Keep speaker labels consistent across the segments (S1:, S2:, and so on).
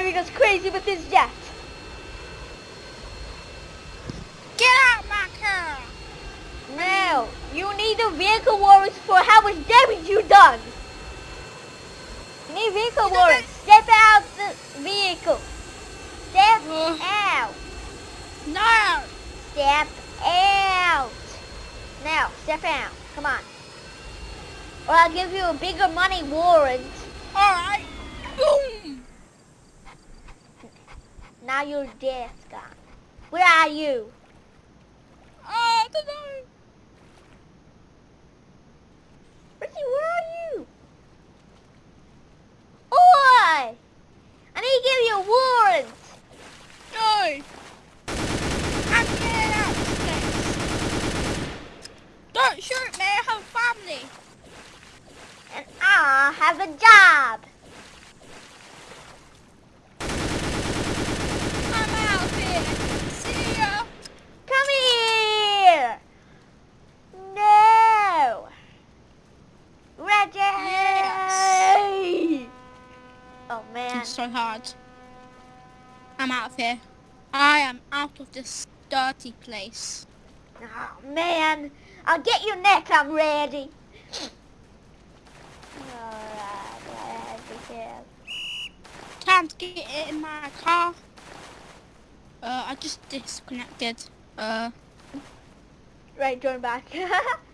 S1: driving us crazy with this jet.
S2: Get out my car!
S1: Now, you need a vehicle warrant for how much damage you done. You need vehicle
S2: You know.
S1: Step out the vehicle. Step
S2: Ugh.
S1: out.
S2: No!
S1: Step out. Now, step out. Come on. Or I'll give you a bigger money warrant.
S2: Alright.
S1: Now your death gone. Where are you?
S2: Ah, I don't know.
S1: Richie, where are you? Oi! I need to give you a warrant.
S2: No! I'm getting out of this. Don't shoot me, I have a family.
S1: And I have a job.
S2: I'm out of here. See ya.
S1: Come here. No. Reggie.
S2: Yes.
S1: Oh man.
S2: It's so hard. I'm out of here. I am out of this dirty place.
S1: Oh man. I'll get you next. I'm ready. Alright.
S2: Time to get it in my car. Uh, I just disconnected. Uh,
S1: Right, join back.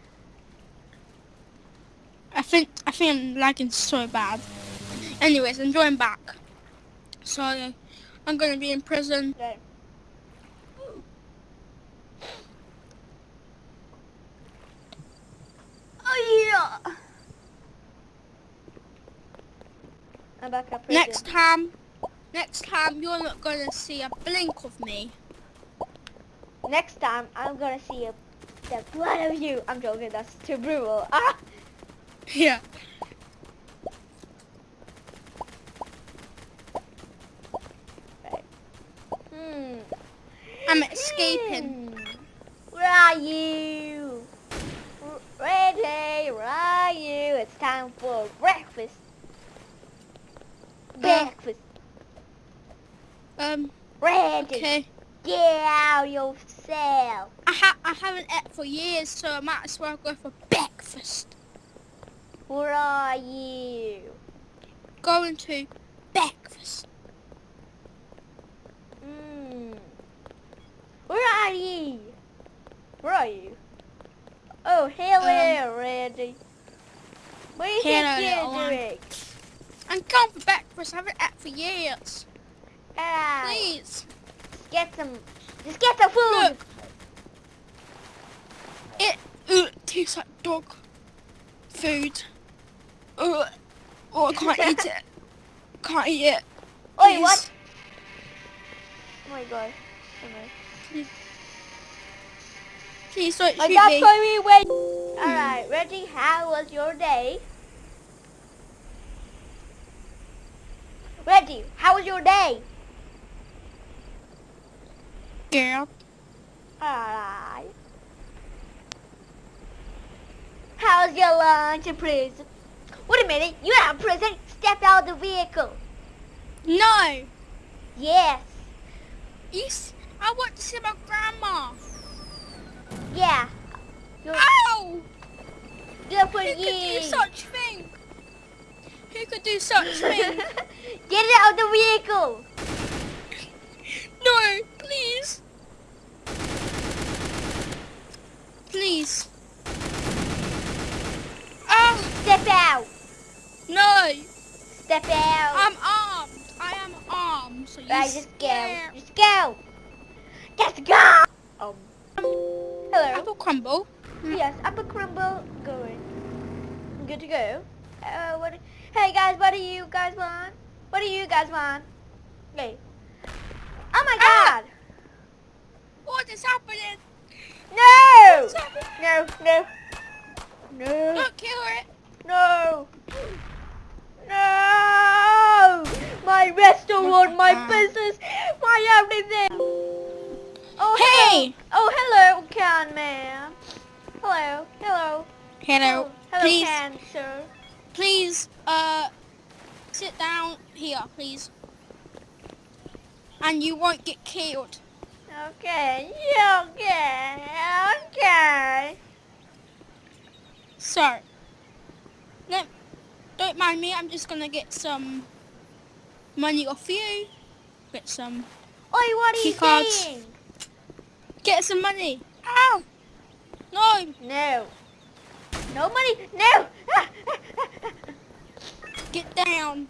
S2: I think I think I'm lagging so bad. Anyways, I'm going back. So I'm gonna be in prison.
S1: Oh yeah. I'm back up.
S2: Next time, next time you're not gonna see a blink of me.
S1: Next time, I'm gonna see a, the blood of you. I'm joking. That's too brutal. Ah.
S2: Yeah.
S1: Hmm.
S2: I'm escaping.
S1: Hmm. Where are you? Ready? Where are you? It's time for breakfast. Breakfast.
S2: Um.
S1: Ready?
S2: Okay.
S1: Get out yourself.
S2: I ha I haven't ate for years, so I might as well go for breakfast.
S1: Where are you?
S2: Going to breakfast.
S1: Hmm. Where are you? Where are you? Oh, hello, Randy. What do you
S2: Hello,
S1: think you're doing?
S2: I'm going for breakfast. I haven't ate for years.
S1: Ah,
S2: Please.
S1: get some. Just get some food.
S2: Look. It uh, tastes like dog food. Oh, I can't eat it. Can't eat it. Please.
S1: what? Oh my god. Okay.
S2: Please don't
S1: My
S2: shoot
S1: dad
S2: me.
S1: told me when. Alright, Reggie, how was your day? Reggie, how was your day?
S2: Girl.
S1: Alright. How's your lunch prison? Wait a minute, you're out of prison. Step out of the vehicle.
S2: No.
S1: Yes.
S2: You s- I want to see my grandma.
S1: Yeah. You're,
S2: Ow! Who could do such thing? Who could do such thing?
S1: Get out of the vehicle.
S2: Crumble.
S1: Yes, apple crumble going. Good to go. Uh, what? Hey guys, what do you guys want? What do you guys want? Okay. Oh my
S2: Ah!
S1: God!
S2: What is happening?
S1: No!
S2: Happening?
S1: No! No! No!
S2: Don't kill it.
S1: No! No! My restaurant, my business, my everything. Oh
S2: Hey!
S1: Hello! Oh hello, can man. Hello, hello.
S2: Hello.
S1: Oh, hello,
S2: please,
S1: can sir.
S2: please, uh, sit down here, please. and you won't get killed.
S1: Okay, okay, okay.
S2: So, no, don't mind me. I'm just gonna get some money off you. Get some,
S1: Oi, what are you saying?
S2: Get some money. Ow! No,
S1: No. No money, no!
S2: get down.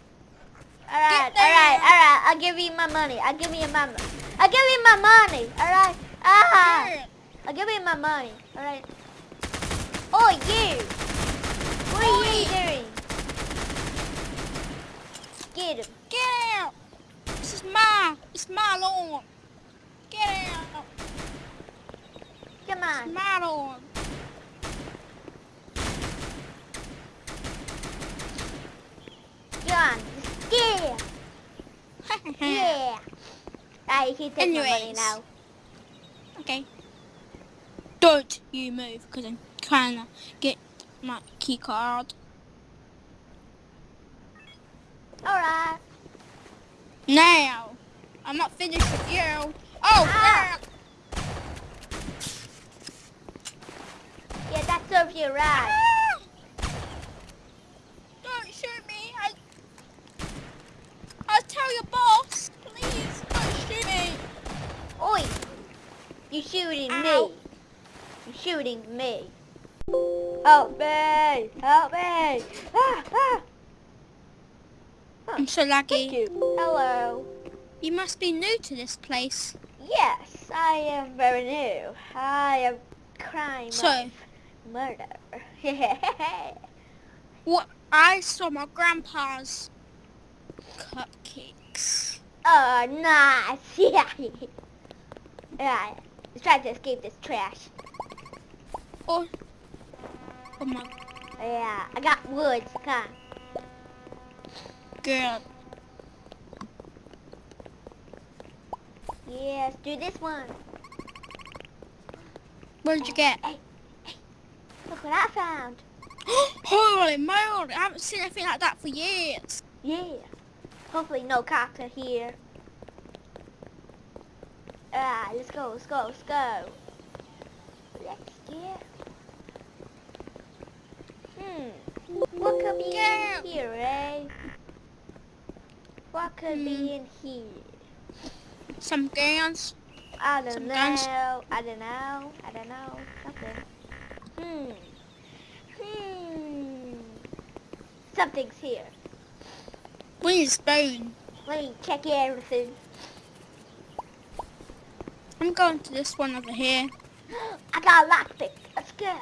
S1: alright, alright, alright, I'll give you my money, I'll give you my money. I'll give you my money, alright? Ah! I'll give you my money, alright? Oh, you! What are you doing? Get him.
S2: Get out! This is my, it's my lawn. Get out!
S1: Come
S2: It's
S1: on. John, just get him. Yeah. Alright, you can take my money now.
S2: Okay. Don't you move, because I'm trying to get my key card.
S1: Alright.
S2: Now! I'm not finished with you. Oh,
S1: Ah.
S2: Crap!
S1: Yeah, that serves you right.
S2: Ah! Don't shoot me. I, I'll tell your boss. Please, don't shoot me.
S1: Oi! You're shooting
S2: Ow.
S1: me. You're shooting me. Help me! Help me! Ah, ah.
S2: I'm so lucky.
S1: you. Hello.
S2: You must be new to this place.
S1: Yes, I am very new. I am crime
S2: So,
S1: of murder.
S2: what I saw my grandpa's cupcakes.
S1: oh, nice. Yeah. Alright, let's try to escape this trash.
S2: Oh, oh my
S1: Yeah, I got woods. Come on.
S2: god.
S1: Yes, do this one.
S2: What did you get?
S1: Look what I found.
S2: Holy moly, I haven't seen anything like that for years.
S1: Yeah. Hopefully no cops are here. Ah, let's go, let's go, let's go. Let's get. Hmm. What could be
S2: Yeah.
S1: in here, eh? What could
S2: Hmm.
S1: be in here?
S2: Some guns.
S1: I don't
S2: Some
S1: know.
S2: guns.
S1: I don't know. I don't know. Something. Hmm. Hmm. Something's here.
S2: A spoon.
S1: Let me check everything.
S2: I'm going to this one over here.
S1: I got a lockpick. Let's go.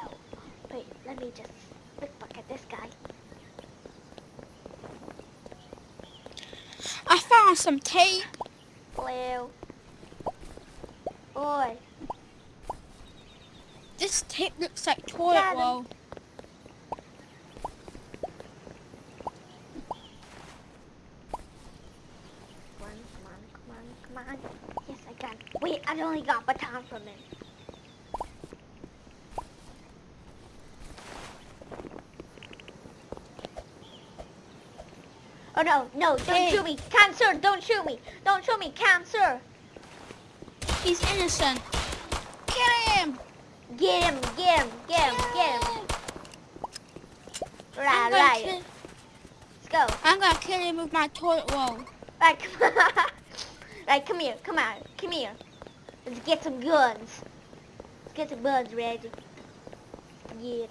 S1: Wait, let me just look back at this guy.
S2: I found some tape.
S1: Blue. Boy.
S2: This tape looks like toilet roll.
S1: Come on, come on, come on, come on. Yes, I got it. Wait, I only got baton from him. Oh no, no, don't
S2: Hey.
S1: shoot me. Cancer, don't shoot me. Don't shoot me, cancer.
S2: He's innocent. Get him!
S1: Get him, get him, get him, get him. Right, right.
S2: kill,
S1: Let's go.
S2: I'm gonna kill him with my toilet roll.
S1: Right, come on. right, come here, come on, come here. Let's get some guns. Let's get some guns ready. Yeah.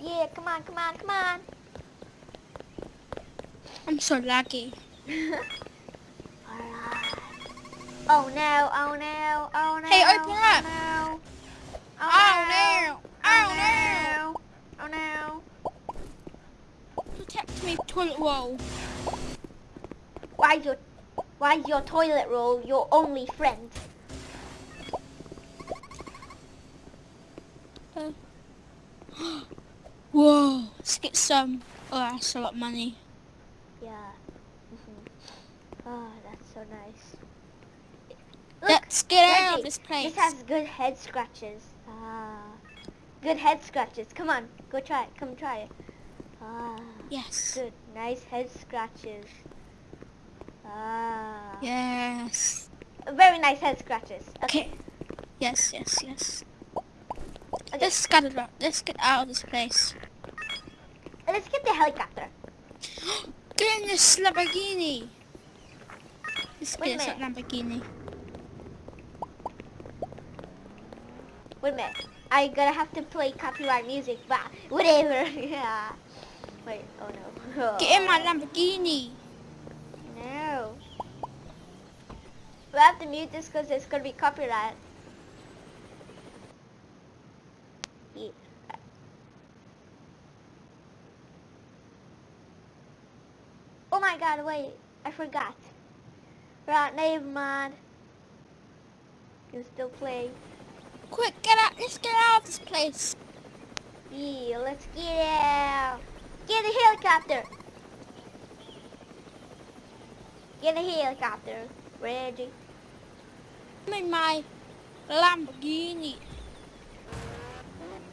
S1: Yeah, come on, come on, come on.
S2: I'm so lucky.
S1: Alright. Oh no, oh no, oh no.
S2: Hey, open
S1: oh
S2: up.
S1: No.
S2: Oh, oh
S1: no.
S2: Oh, oh no! Oh
S1: no. Oh no.
S2: Protect me, toilet roll.
S1: Why is your why is your toilet roll your only friend?
S2: Whoa, let's get some. Oh, that's a lot of money.
S1: Yeah. hmm Oh, that's so nice. Look,
S2: Let's get out of this place.
S1: This has good head scratches. Ah. Good head scratches. Come on, go try it. Come try it. Ah.
S2: Yes.
S1: Good. Nice head scratches. Ah.
S2: Yes.
S1: Very nice head scratches.
S2: Okay. Yes, yes, yes.
S1: Okay.
S2: Let's get it out. Let's get out of this place.
S1: Let's get the helicopter.
S2: Get in this Lamborghini. Let's
S1: Wait
S2: get this Lamborghini.
S1: Wait a minute. I gonna have to play copyright music, but whatever. yeah. Wait. Oh no.
S2: Get in my Lamborghini.
S1: No. We have to mute this because it's gonna be copyright. Yeah. Oh my god, wait. I forgot. Right, never mind. You still play.
S2: Quick, get out. Let's get out of this place.
S1: Yeah, let's get out. Get a helicopter. Get a helicopter. Ready.
S2: I'm in my Lamborghini.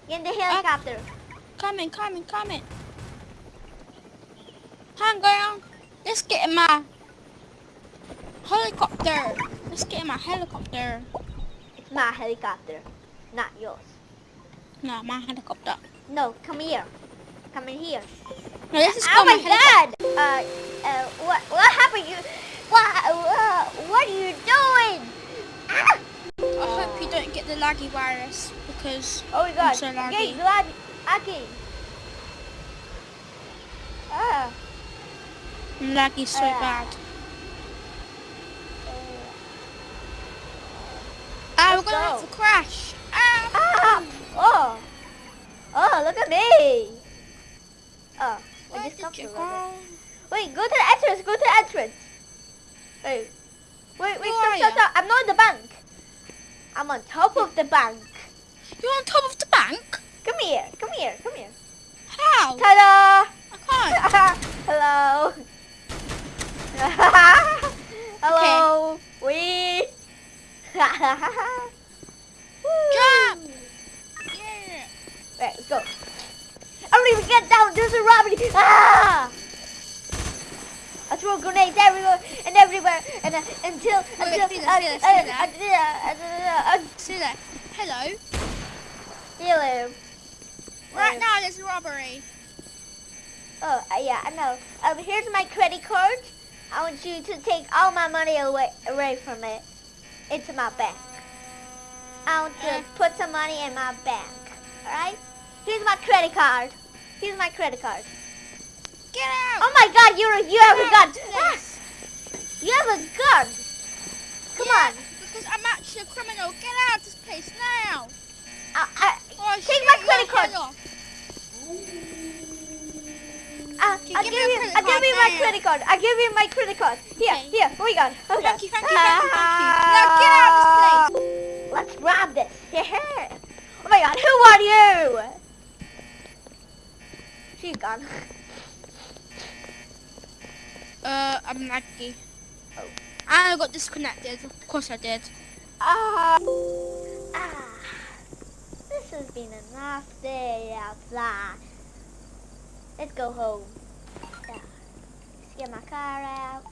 S1: In the helicopter.
S2: Coming, coming, coming. Hang on. Let's get in my helicopter. Let's get in my helicopter.
S1: It's my helicopter, not yours.
S2: No, my helicopter.
S1: No, come here. Come in here.
S2: No, this is
S1: oh my
S2: helicopter.
S1: god! Uh, uh, what, what happened? You, what, uh, what are you doing?
S2: Don't get the laggy virus because
S1: Oh my god.
S2: so
S1: okay,
S2: laggy.
S1: glad, okay. Ah.
S2: laggy so
S1: Ah.
S2: bad.
S1: uh,
S2: Ah,
S1: Let's
S2: we're gonna
S1: go.
S2: have to crash. Ah.
S1: Ah! Oh! Oh, look at me! Oh, I just
S2: did
S1: stopped
S2: you
S1: a
S2: go?
S1: Wait, go to the entrance, go to the entrance. Wait, wait, wait,
S2: Who
S1: stop, stop, stop. I'm not in the bank. I'm on top of the bank.
S2: You're on top of the bank?
S1: Come here, come here, come here.
S2: How?
S1: Ta-da!
S2: I can't.
S1: Hello. Hello. We.
S2: Jump. Yeah.
S1: Right, let's go. I don't even get down. There's a robbery. Ah! I throw grenades everywhere and everywhere and uh, until
S2: Wait,
S1: until
S2: see that, see
S1: uh, uh, uh, uh, uh,
S2: See there. Hello.
S1: hello.
S2: Right now there's a robbery.
S1: Oh, uh, yeah, I know. Um, here's my credit card. I want you to take all my money away, away from it into my bank. I want you
S2: Uh.
S1: to put some money in my bank. Alright? Here's my credit card. Here's my credit card.
S2: Get out.
S1: Oh my god, you're you have a gun.
S2: Yes.
S1: Ah, you have a gun. Come
S2: Yeah,
S1: on.
S2: Because I'm actually a criminal. Get out of this place now.
S1: I, I,
S2: Or I'll
S1: Take my credit card. Uh,
S2: okay,
S1: I'll
S2: give
S1: give you,
S2: credit
S1: I'll give you my credit card. I'll give you my credit card. Here,
S2: Okay.
S1: here. Oh my god. Oh my god.
S2: Thank you, thank you, thank you, thank you. Ah. Now get out of this place.
S1: Let's rob this. oh my god, who are you? She's gone.
S2: Uh, I'm laggy.
S1: Oh.
S2: I got disconnected. Of course I did.
S1: Ah. ah. This has been a nice day outside. Let's go home. Yeah. Let's get my car out.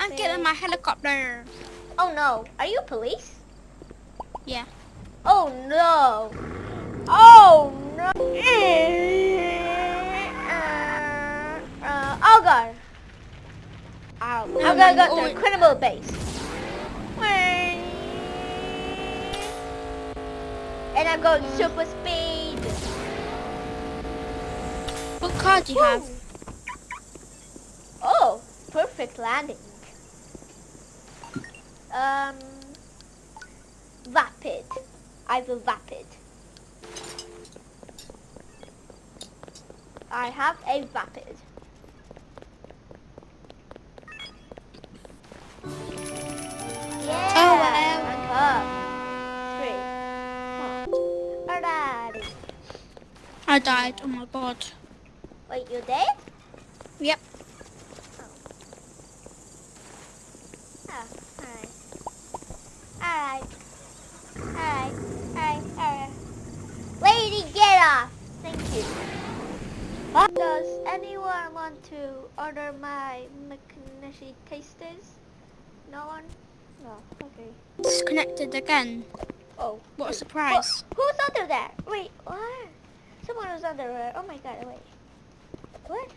S2: I'm getting my helicopter.
S1: Oh no. Are you police?
S2: Yeah.
S1: Oh no. Oh no. Uh, uh, oh god. Ow. I'm gonna go to
S2: oh,
S1: the criminal base. And I'm going super speed.
S2: What car do you have?
S1: Oh, perfect landing. Um, vapid. I will vapid. I have a vapid. Yeah.
S2: Oh, I died. Oh my god.
S1: Wait, you're dead?
S2: Yep.
S1: Oh, alright. Alright. Alright. Alright. Alright. Lady, get off. Thank you. Does anyone want to order my McNishy tasters? No one? No. Okay.
S2: Disconnected again.
S1: Oh.
S2: What a
S1: wait.
S2: surprise.
S1: Who- who's under there? Wait, what? Someone was there. Oh my god, wait. What?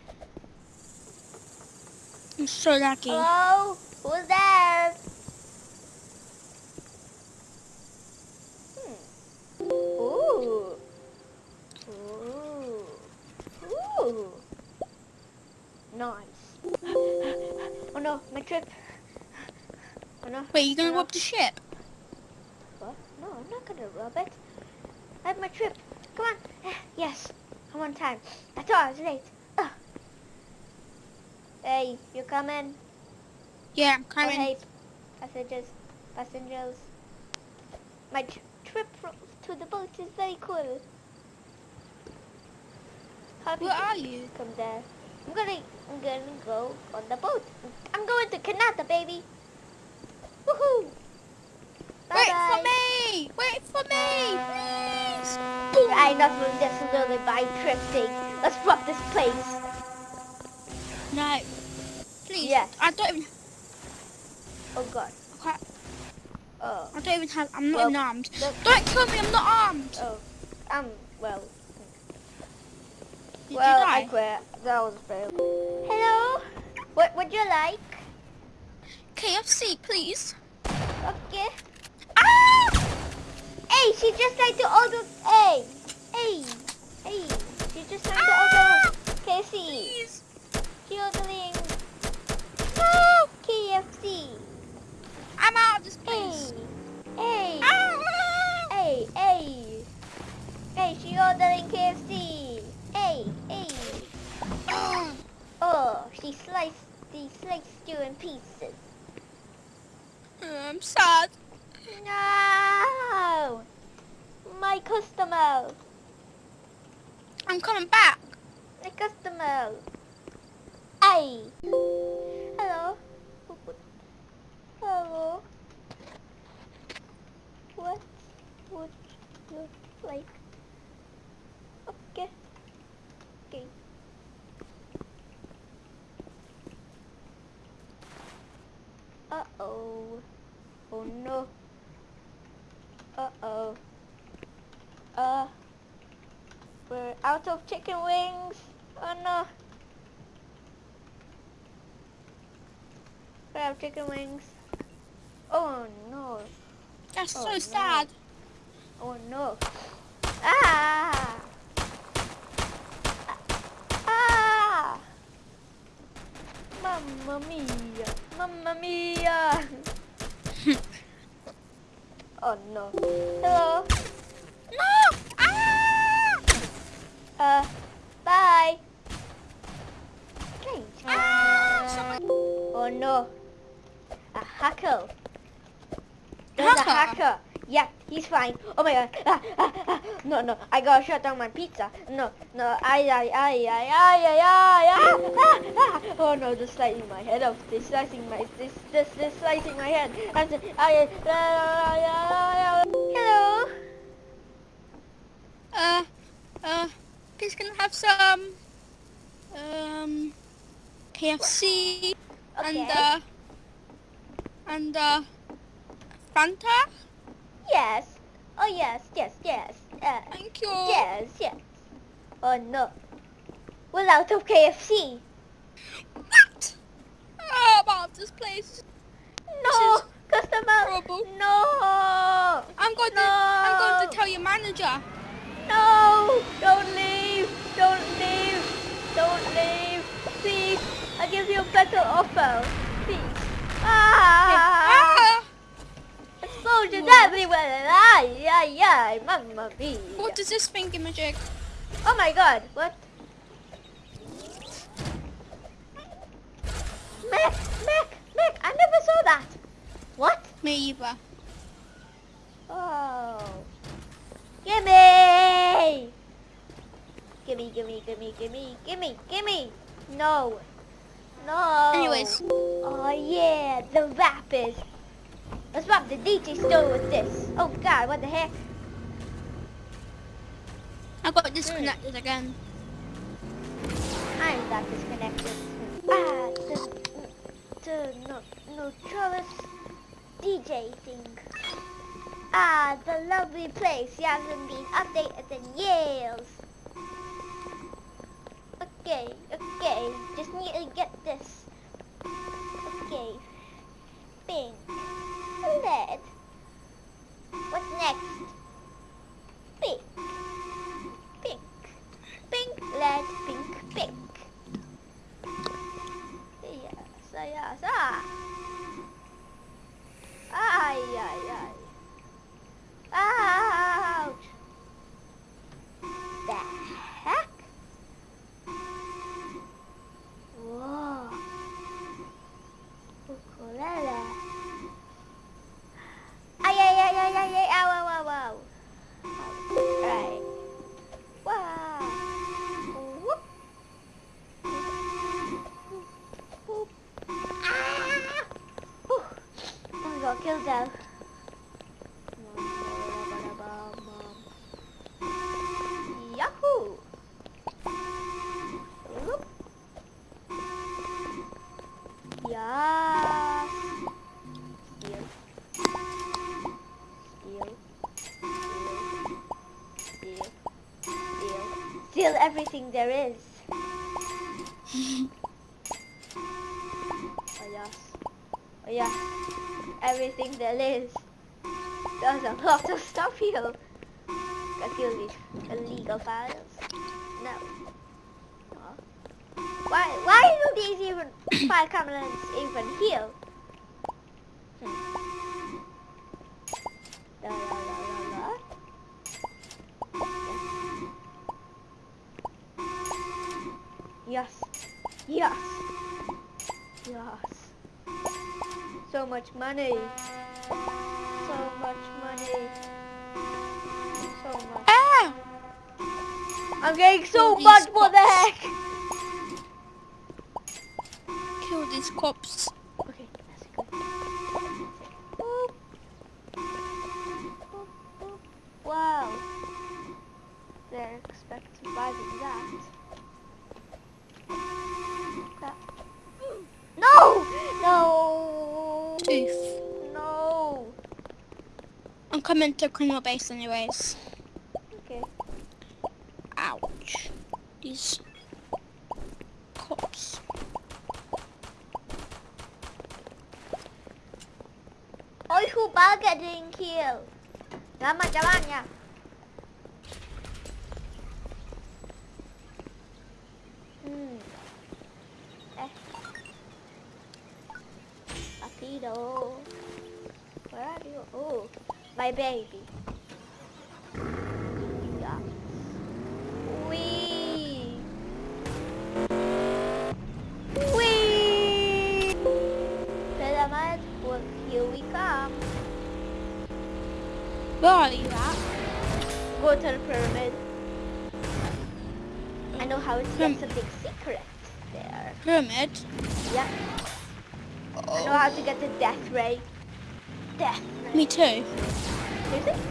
S2: I'm so lucky.
S1: Hello? Who's there? Hmm. Ooh. Ooh. Ooh. Nice. oh no, my trip. Oh no.
S2: Wait, you gonna
S1: no.
S2: rob the ship?
S1: What? No, I'm not gonna rob it. I have my trip. Come on. Eh, yes, I'm on time. I thought I was late. Ugh. Hey, you coming?
S2: Yeah, I'm coming.
S1: passengers, passengers. My trip to the boat is very cool. How
S2: Where are you?
S1: Come there. I'm gonna, I'm gonna go on the boat. I'm going to Kanata, baby. Woohoo!
S2: Wait
S1: Bye-bye.
S2: for me! Wait for me! Please!
S1: I enough of this little by trip thing. Let's rob this place.
S2: No. Please.
S1: Yes.
S2: I don't even.
S1: Oh god. Oh.
S2: I don't even have. I'm not
S1: Well,
S2: even armed. Don't kill me. I'm not armed.
S1: Oh. Um. Well.
S2: Did
S1: well,
S2: you
S1: I quit. That was a fail. Hello. What would you like?
S2: KFC, please.
S1: Okay.
S2: Ah!
S1: Hey, she just tried to order. Hey. Hey. Hey. She just to
S2: Ah!
S1: order KFC.
S2: Please.
S1: She ordering
S2: No!
S1: KFC.
S2: I'm out of this
S1: Hey.
S2: place.
S1: Hey.
S2: Ah!
S1: Hey, hey. Hey, she ordering KFC. Hey, hey.
S2: Ah!
S1: Oh, she sliced, she sliced you in pieces.
S2: I'm sad.
S1: No! My customer.
S2: I'm coming back.
S1: My customer. Hey. Hello. Hello. What would you like? Okay. Okay. Uh-oh. Oh no. Uh-oh. Uh. We're out of chicken wings. Oh no. We're out of chicken wings. Oh no.
S2: That's
S1: Oh,
S2: so
S1: no.
S2: sad.
S1: Oh no. Ah! Ah! Mamma mia! Mamma mia! oh no. Hello?
S2: No! Ah!
S1: Uh, bye! Strange.
S2: Ah!
S1: Oh no. Hacker. There's a
S2: Hacker?
S1: hacker. Yeah, he's fine. Oh my god. Ah, ah, ah. No, no. I gotta shut down my pizza. No, no. Ay, ay, ay, ay, ay, ay, ay. Ah, ah, ah. Oh no, they're slicing my head off. They're slicing my, this, this, this slicing my head. Just, ay, ay, ay, ay, ay. Hello.
S2: Uh, uh, please can I have some, um, KFC and,
S1: Okay.
S2: uh, and, uh, Fanta?
S1: Yes. Oh yes, yes, yes. Uh,
S2: Thank you.
S1: yes, yes. Oh no. We're out of KFC.
S2: What? I'm out of this place.
S1: No,
S2: is
S1: customer.
S2: horrible.
S1: No.
S2: I'm going to, I'm going to tell your manager.
S1: No. Don't leave. Don't leave. Don't leave. Please. I give you a better offer. Ah. Explosions
S2: What?
S1: everywhere. Ay, ay, ay. Mamma mia.
S2: What does this thingy magic?
S1: Oh my god. What? Mac, Mac, Mac. I never saw that. What?
S2: Me either.
S1: Oh. Gimme! Gimme, gimme, gimme, gimme, gimme, gimme! No. No.
S2: Anyways.
S1: Oh yeah, the rappers. Let's rob the DJ store with this. Oh god, what the heck?
S2: I got disconnected again.
S1: I'm that disconnected. Ah, the, the no, notorious DJ thing. Ah, the lovely place hasn't been updated in years. Okay, okay, just need to get this. Everything there is. Oh yes. Oh yeah. Everything there is. There's a lot of stuff here. Kill these illegal files. No. No. Why why do these even file cabinets even here? Yes. Yes. Yes. So much money. So much money. So much.
S2: Ah!
S1: I'm getting so
S2: these
S1: much. What the heck?
S2: Kill these cops. Coming to criminal base anyways.
S1: Okay.
S2: Ouch. These cops.
S1: Ôi khu ba getting killed. Lama jalan ya. Hmm. Eh. Rapido. Where are you? Oh, my baby. Yeah. Wee. Wee. Pyramid, well, here we come.
S2: Where are you at?
S1: Go to the pyramid. I know how to get something secret there.
S2: Pyramid.
S1: Yeah. I know how to get the death ray. Death ray.
S2: Me too.
S1: Seriously?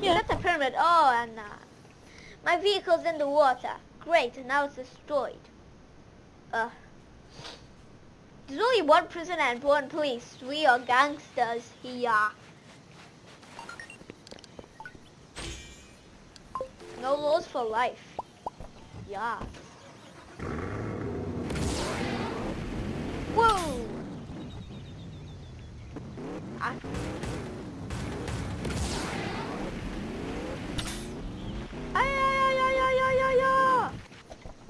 S2: Yeah.
S1: That's a pyramid. Oh, and my vehicle's in the water. Great, now it's destroyed. Uh, there's only one prison and one police. We are gangsters here. No laws for life. Yeah. Whoa! Ah.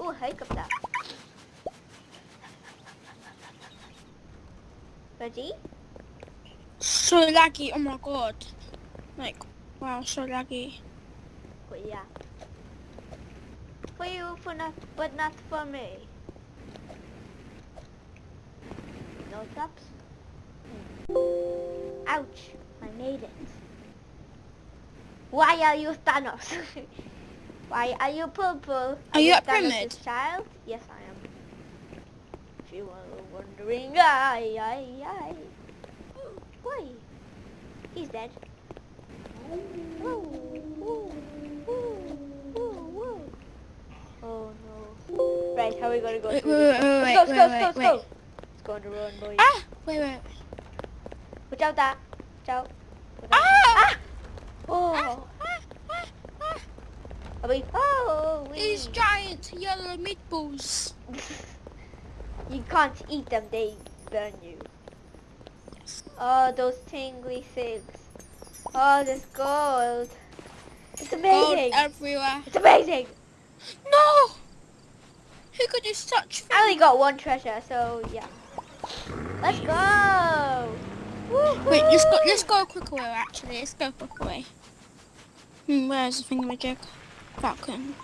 S1: Oh, helikopter. Ready?
S2: So laggy. Oh my god. Like, wow, so lucky.
S1: Oh, yeah. For you, for not, but not for me. No? Hmm. Ouch! I made it. Why are you Thanos? Why are you purple?
S2: Are you at
S1: Thanos'
S2: Pyramid?
S1: child? Yes, I am. If you were wondering, I, I, I. Why? He's dead. Whoa, whoa, whoa. Oh no. Right, Wait, how are we gonna go
S2: Wait,
S1: through
S2: wait, wait,
S1: Let's
S2: wait,
S1: let's
S2: wait,
S1: go,
S2: wait,
S1: let's go,
S2: wait.
S1: let's go. Let's go on run, boys.
S2: Ah! Wait, wait.
S1: Watch out, that. Watch out. Watch out.
S2: Ah!
S1: Oh.
S2: Ah, ah, ah.
S1: We? Oh, we.
S2: These giant yellow meatballs.
S1: You can't eat them, they burn you.
S2: Yes.
S1: Oh, those tingly things. Oh, this gold. It's
S2: Gold
S1: amazing.
S2: everywhere.
S1: It's amazing.
S2: No! Who could do such
S1: I only got one treasure, so yeah. Let's go.
S2: Wait, let's go. Let's go a quick away. Actually, let's go a quick away. Hmm, where's the thingamajig? Falcon.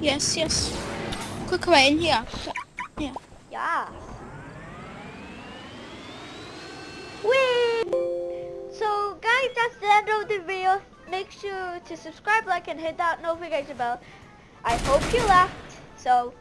S2: Yes, yes. Quick away in here. Yeah.
S1: Yeah. Whee! So guys, that's the end of the video. Make sure to subscribe, like, and hit that notification bell. I hope you laughed. So,